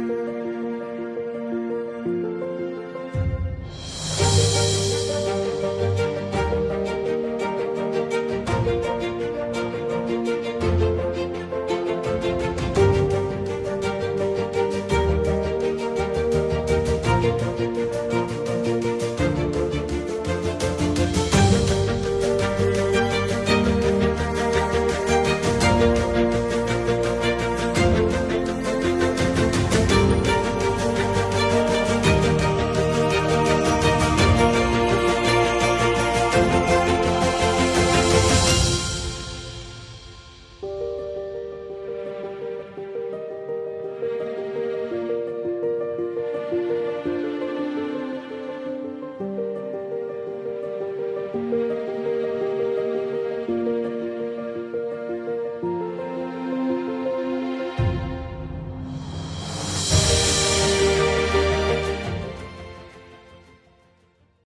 you